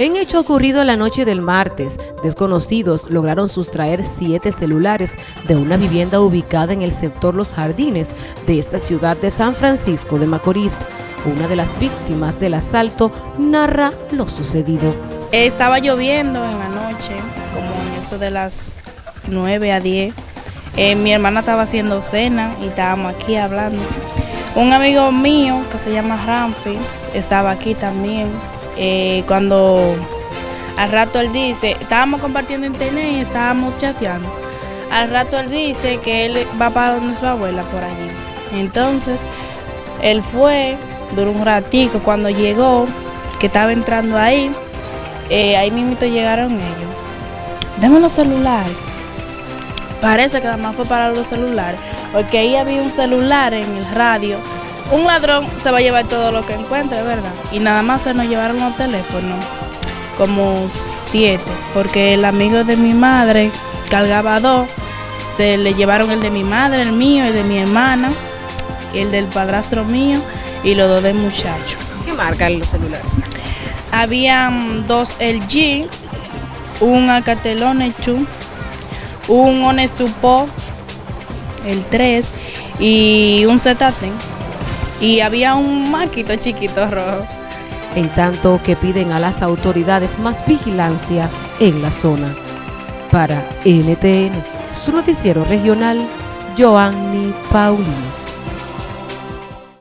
En hecho ocurrido la noche del martes, desconocidos lograron sustraer siete celulares de una vivienda ubicada en el sector Los Jardines de esta ciudad de San Francisco de Macorís. Una de las víctimas del asalto narra lo sucedido. Estaba lloviendo en la noche, como eso de las 9 a 10. Eh, mi hermana estaba haciendo cena y estábamos aquí hablando. Un amigo mío que se llama Ramfi estaba aquí también eh, cuando al rato él dice, estábamos compartiendo internet y estábamos chateando. Al rato él dice que él va para donde su abuela por allí. Entonces, él fue, duró un ratico, cuando llegó, que estaba entrando ahí, eh, ahí mismo llegaron ellos. Deme los celulares. Parece que nada más fue para los celulares, porque ahí había un celular en el radio un ladrón se va a llevar todo lo que encuentre, ¿verdad? Y nada más se nos llevaron los teléfonos, como siete, porque el amigo de mi madre cargaba dos, se le llevaron el de mi madre, el mío, el de mi hermana, el del padrastro mío y los dos del muchacho. ¿Qué marca el celular? Habían dos LG, un Alcatel Onechu, un Honestupo, el 3 y un Zetaten y había un maquito chiquito rojo. En tanto que piden a las autoridades más vigilancia en la zona. Para NTN, su noticiero regional, Joanny Paulino.